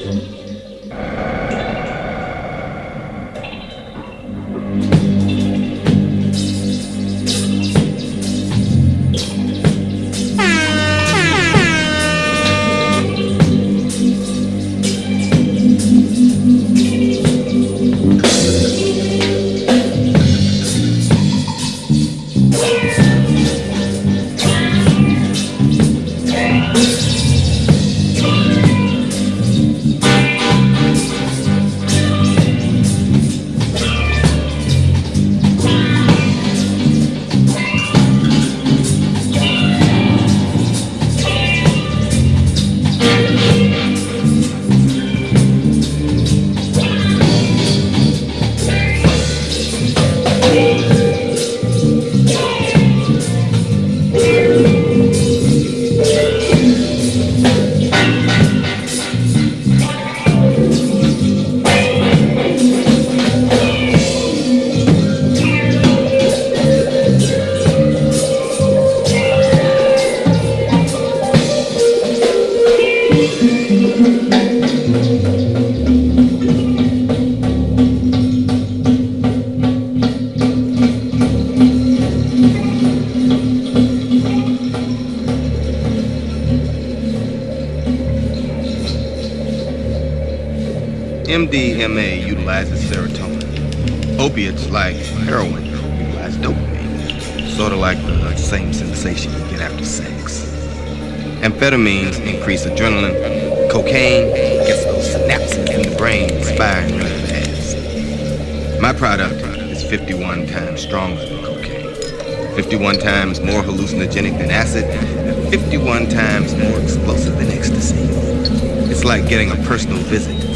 and MDMA utilizes serotonin. Opiates like heroin utilize dopamine, sort of like the same sensation you get after sex. Amphetamines increase adrenaline. Cocaine gets those synapses in the brain firing really fast. My product is 51 times stronger than cocaine, 51 times more hallucinogenic than acid, and 51 times more explosive than ecstasy. It's like getting a personal visit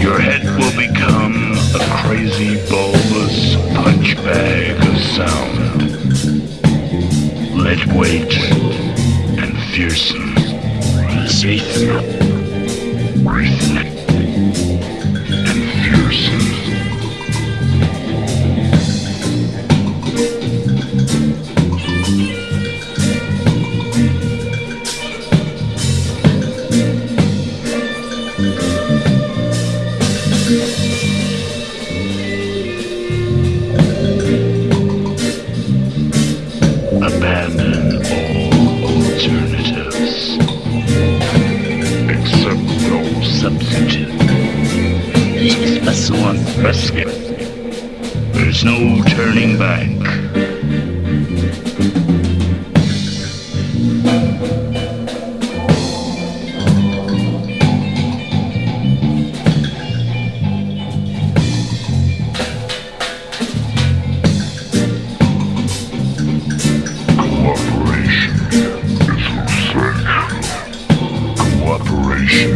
Your head will become a crazy bulbous punch bag of sound. Lead weight and fearsome. Satan. Skip. There's no turning back. Cooperation is essential. Cooperation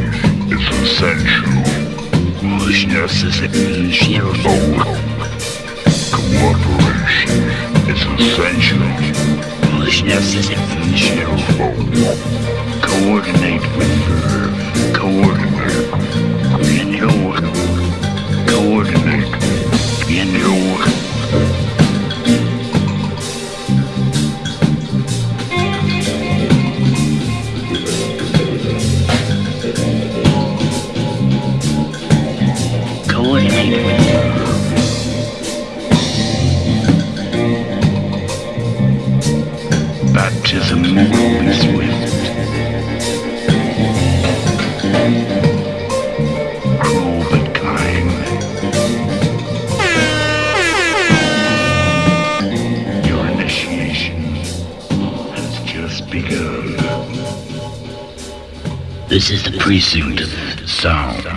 is essential. Cooperation is essential. Collaboration is essential. Coordinate with verb. Coordinate. This is the precinct of sound.